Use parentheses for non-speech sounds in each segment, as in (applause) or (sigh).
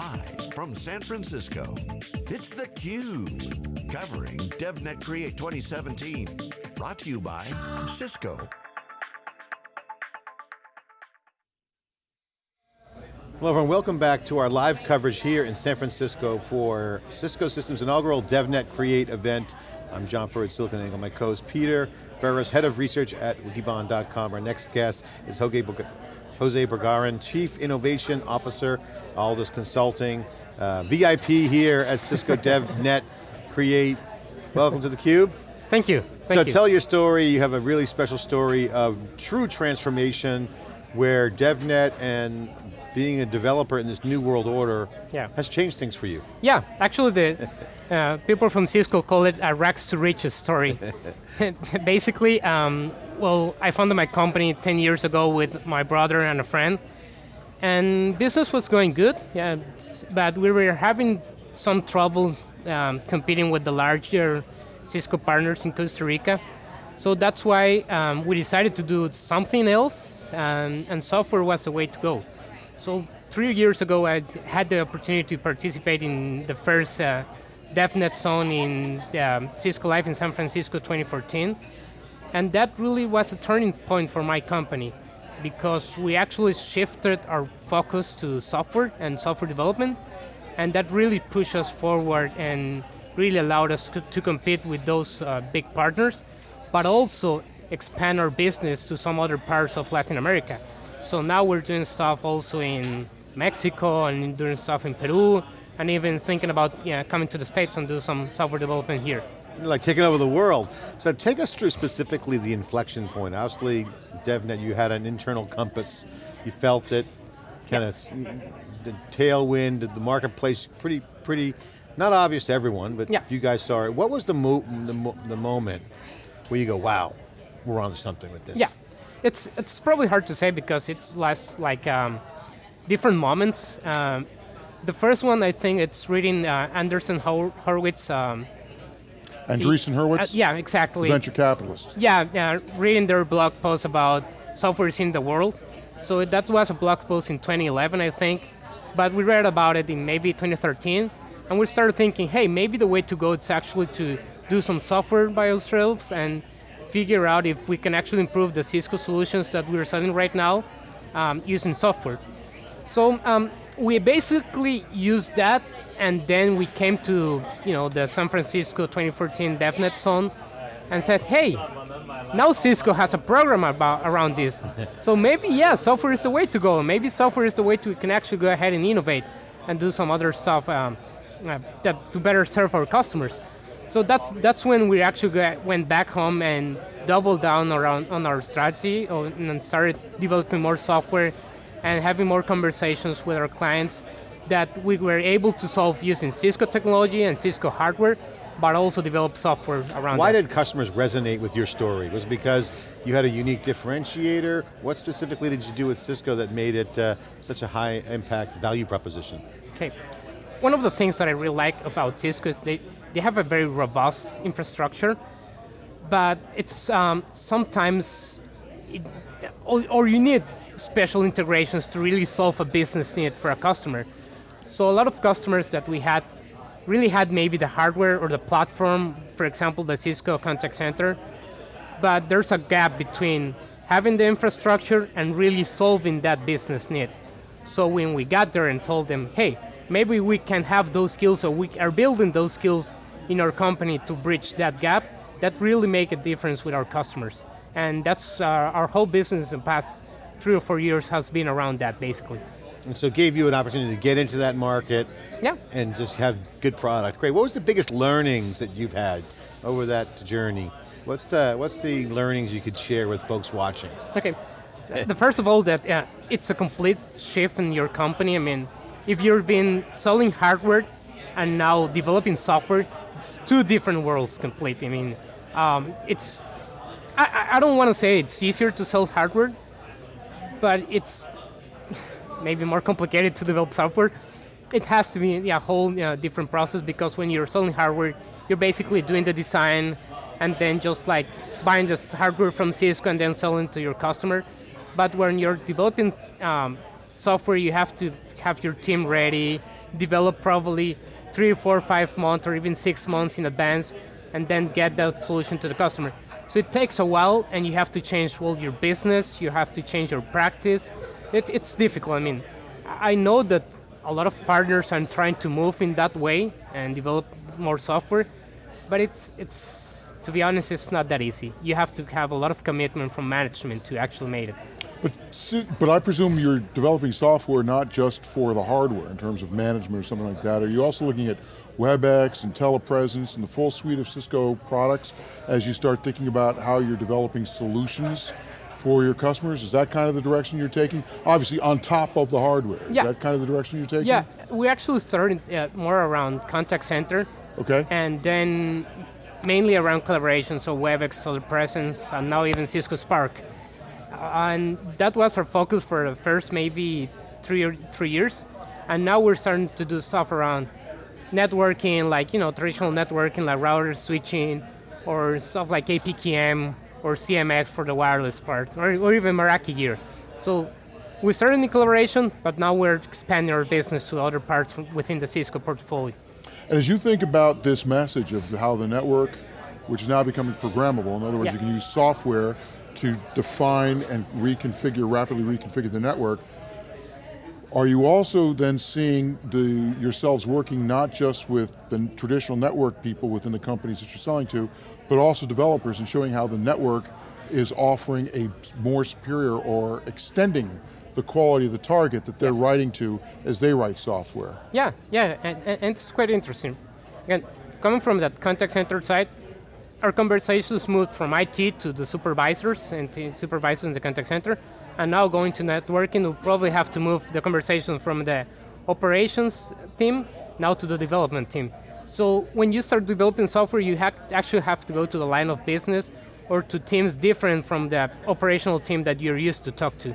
Live from San Francisco, it's theCUBE. Covering DevNet Create 2017. Brought to you by Cisco. Hello everyone, welcome back to our live coverage here in San Francisco for Cisco Systems inaugural DevNet Create event. I'm John Furrier, SiliconANGLE. My co-host Peter Burris, Head of Research at Wikibon.com. Our next guest is Jose Bogarin, Chief Innovation Officer, Aldous Consulting, uh, VIP here at Cisco DevNet (laughs) Create. Welcome to theCUBE. Thank you, Thank so you. tell your story, you have a really special story of true transformation where DevNet and being a developer in this new world order yeah. has changed things for you. Yeah, actually the (laughs) uh, people from Cisco call it a rags to riches story. (laughs) Basically, um, well, I founded my company 10 years ago with my brother and a friend, and business was going good, yeah, but we were having some trouble um, competing with the larger Cisco partners in Costa Rica. So that's why um, we decided to do something else, and, and software was the way to go. So three years ago, I had the opportunity to participate in the first uh, DevNet Zone in um, Cisco Live in San Francisco 2014. And that really was a turning point for my company because we actually shifted our focus to software and software development. And that really pushed us forward and really allowed us to compete with those uh, big partners, but also expand our business to some other parts of Latin America. So now we're doing stuff also in Mexico and doing stuff in Peru, and even thinking about coming to the States and do some software development here. Like taking over the world. So take us through specifically the inflection point. Obviously, DevNet, you had an internal compass. You felt it, kind of the tailwind, the marketplace, pretty, pretty, not obvious to everyone, but yeah. you guys saw it. What was the, mo the, mo the moment where you go, wow, we're on to something with this? Yeah, it's it's probably hard to say because it's less like um, different moments. Um, the first one, I think, it's reading uh, Andreessen Horowitz. Um, Andreessen Horowitz? Uh, yeah, exactly. Venture capitalist. Yeah, yeah, reading their blog post about software is in the world. So that was a blog post in 2011, I think. But we read about it in maybe 2013, and we started thinking, hey, maybe the way to go is actually to do some software by ourselves and figure out if we can actually improve the Cisco solutions that we're selling right now um, using software. So um, we basically used that and then we came to you know, the San Francisco 2014 DevNet Zone and said, hey, now Cisco has a program about, around this. (laughs) so maybe, yeah, software is the way to go. Maybe software is the way to can actually go ahead and innovate and do some other stuff um, uh, that, to better serve our customers. So that's that's when we actually got, went back home and doubled down around on our strategy and started developing more software and having more conversations with our clients that we were able to solve using Cisco technology and Cisco hardware, but also develop software around Why that. did customers resonate with your story? Was it because you had a unique differentiator? What specifically did you do with Cisco that made it uh, such a high impact value proposition? Okay, one of the things that I really like about Cisco is they, they have a very robust infrastructure, but it's um, sometimes, it, or, or you need special integrations to really solve a business need for a customer. So a lot of customers that we had really had maybe the hardware or the platform, for example, the Cisco contact center, but there's a gap between having the infrastructure and really solving that business need. So when we got there and told them, hey, maybe we can have those skills or we are building those skills in our company to bridge that gap, that really make a difference with our customers. And that's uh, our whole business in the past three or four years has been around that, basically. And so it gave you an opportunity to get into that market yeah. and just have good product. Great, what was the biggest learnings that you've had over that journey? What's the, what's the learnings you could share with folks watching? Okay, the first of all, that uh, it's a complete shift in your company. I mean, if you've been selling hardware and now developing software, it's two different worlds completely. I mean, um, it's, I, I don't want to say it's easier to sell hardware, but it's (laughs) maybe more complicated to develop software. It has to be a whole you know, different process because when you're selling hardware, you're basically doing the design and then just like buying the hardware from Cisco and then selling to your customer. But when you're developing um, software, you have to have your team ready, develop probably three, four, five months or even six months in advance and then get that solution to the customer. So it takes a while and you have to change all your business, you have to change your practice. It, it's difficult, I mean, I know that a lot of partners are trying to move in that way and develop more software, but it's, it's, to be honest, it's not that easy. You have to have a lot of commitment from management to actually make it. But, but I presume you're developing software not just for the hardware in terms of management or something like that. Are you also looking at WebEx and telepresence and the full suite of Cisco products as you start thinking about how you're developing solutions for your customers? Is that kind of the direction you're taking? Obviously on top of the hardware, yeah. is that kind of the direction you're taking? Yeah, we actually started uh, more around contact center. Okay. And then mainly around collaboration, so WebEx, telepresence, and now even Cisco Spark. and that was our focus for the first maybe three, or three years. And now we're starting to do stuff around networking, like you know traditional networking, like router switching, or stuff like APIC-EM or CMX for the wireless part, or, or even Meraki gear. So we started in collaboration, but now we're expanding our business to other parts within the Cisco portfolio. And as you think about this message of how the network, which is now becoming programmable, in other words, yeah. you can use software to define and reconfigure, rapidly reconfigure the network, are you also then seeing the, yourselves working not just with the traditional network people within the companies that you're selling to, but also developers and showing how the network is offering a more superior or extending the quality of the target that they're writing to as they write software. Yeah, yeah, and, and, it's quite interesting. Again, coming from that contact center side, our conversations moved from IT to the supervisors and the supervisors in the contact center, and now going to networking, we'll probably have to move the conversation from the operations team now to the development team. So when you start developing software, you have actually have to go to the line of business or to teams different from the operational team that you're used to talk to.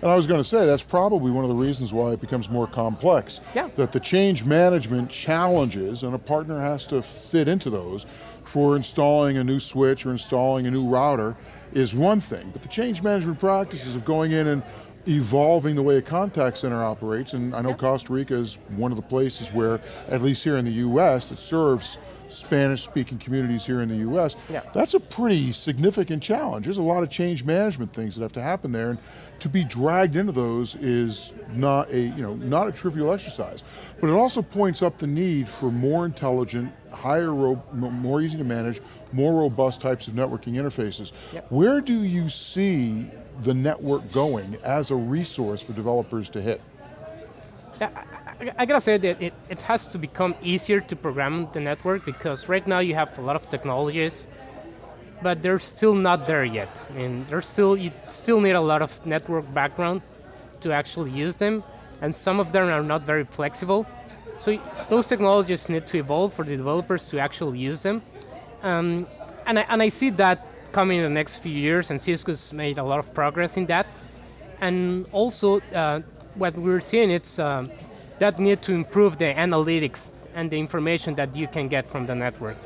And I was going to say, that's probably one of the reasons why it becomes more complex. Yeah. That the change management challenges, and a partner has to fit into those, for installing a new switch or installing a new router, is one thing, but the change management practices of going in and evolving the way a contact center operates, and I know Costa Rica is one of the places where, at least here in the US, it serves Spanish-speaking communities here in the US, yeah. that's a pretty significant challenge. There's a lot of change management things that have to happen there, and to be dragged into those is not a, you know, not a trivial exercise. But it also points up the need for more intelligent, higher, more easy to manage, more robust types of networking interfaces. Yep. Where do you see the network going as a resource for developers to hit? I, I, gotta say that it, it has to become easier to program the network because right now you have a lot of technologies, but they're still not there yet. I mean, there's still, you still need a lot of network background to actually use them, and some of them are not very flexible. So those technologies need to evolve for the developers to actually use them. Um, and, I, and I see that coming in the next few years, and Cisco's made a lot of progress in that. And also, uh, what we're seeing is uh, that need to improve the analytics and the information that you can get from the network.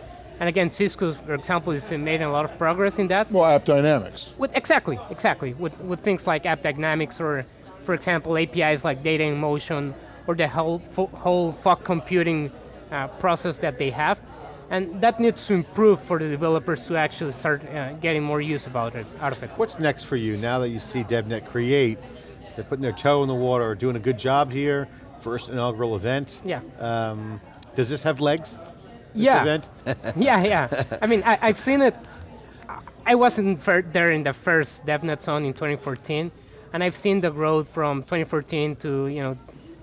And again, Cisco, for example, is made a lot of progress in that. Well, app dynamics. With, exactly, exactly. With, with things like AppDynamics or, for example, APIs like data in motion or the whole, whole fog computing uh, process that they have. And that needs to improve for the developers to actually start uh, getting more use about it, out of it. What's next for you now that you see DevNet create? They're putting their toe in the water, doing a good job here, first inaugural event. Yeah. Um, does this have legs? This yeah. event? (laughs) yeah, yeah. I mean, I, have seen it. I wasn't there in the first DevNet Zone in 2014, and I've seen the growth from 2014 to you know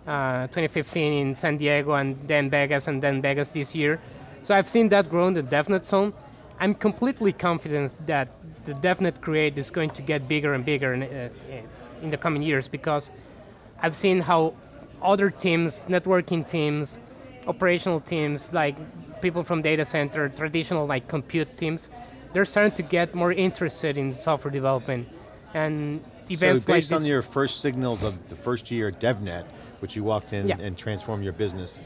uh, 2015 in San Diego, and then Vegas, and then Vegas this year. So I've seen that grow in the DevNet zone. I'm completely confident that the DevNet Create is going to get bigger and bigger in, uh, in the coming years because I've seen how other teams, networking teams, operational teams, like people from data center, traditional like compute teams, they're starting to get more interested in software development. And events so based like on your first signals of the first year at DevNet, which you walked in yeah. and transformed your business,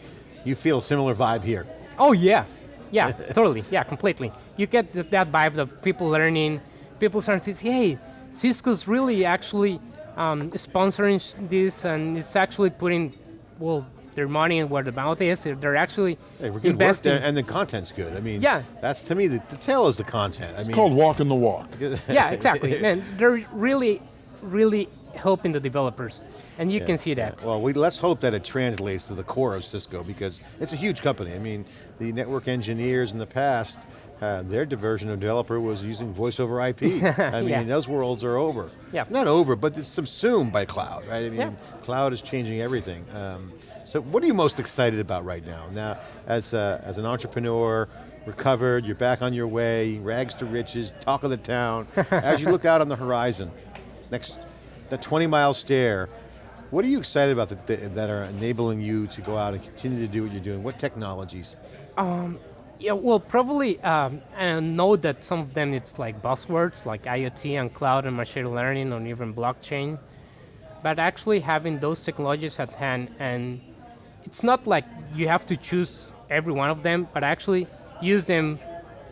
you feel a similar vibe here? Oh yeah, yeah, totally, yeah, completely. You get that vibe of people learning, people starting to say, hey, Cisco's really actually um, sponsoring this and it's actually putting, well, their money and where the mouth is. They're, they're actually Hey, we're good investing. there, and the content's good. I mean, Yeah. that's to me the, the tail is the content. I mean, it's Called walking the walk. (laughs) yeah, exactly. (laughs) Man, they're really, really helping the developers, and you Yeah, can see yeah. that. Well, we, let's hope that it translates to the core of Cisco because it's a huge company. I mean, the network engineers in the past, uh, their diversion of developer was using voice over IP. (laughs) I mean, Yeah. those worlds are over. Yeah. Not over, but it's subsumed by cloud, right? I mean, Yeah. cloud is changing everything. Um, so what are you most excited about right now? Now, as, uh, as an entrepreneur, recovered, you're back on your way, rags to riches, talk of the town. (laughs) as you look out on the horizon, next, the 20 mile stare, what are you excited about that, that that are enabling you to go out and continue to do what you're doing? What technologies? Um, yeah, well, probably, um, and I know that some of them it's like buzzwords like IoT and cloud and machine learning and even blockchain, but actually having those technologies at hand and it's not like you have to choose every one of them, but actually use them,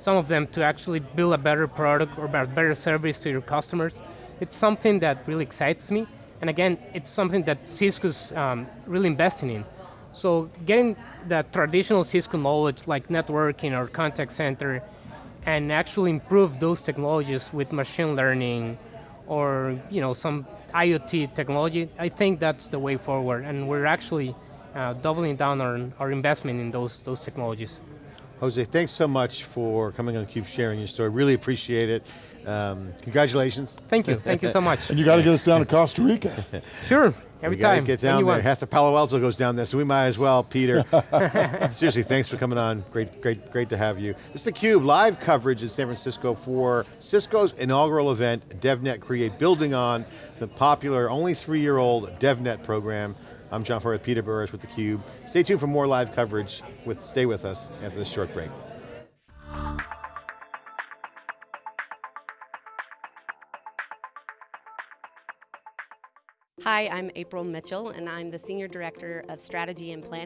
some of them to actually build a better product or better service to your customers. It's something that really excites me. And again, it's something that Cisco's um, really investing in. So getting the traditional Cisco knowledge like networking or contact center and actually improve those technologies with machine learning or you know some IoT technology, I think that's the way forward. And we're actually uh, doubling down on our investment in those, those technologies. Jose, thanks so much for coming on theCUBE, sharing your story. Really appreciate it. Um, congratulations. Thank you, thank you so much. (laughs) And you got to get us down to (laughs) Costa Rica. Sure, every we gotta time. get down anyone. there. Half the Palo Alto goes down there, so we might as well, Peter. (laughs) Seriously, thanks for coming on. Great, great, great to have you. This is theCUBE, live coverage in San Francisco for Cisco's inaugural event, DevNet Create, building on the popular, only three-year-old DevNet program. I'm John Furrier, Peter Burris with theCUBE. Stay tuned for more live coverage. With, stay with us after this short break. Hi, I'm April Mitchell, and I'm the Senior Director of Strategy and Planning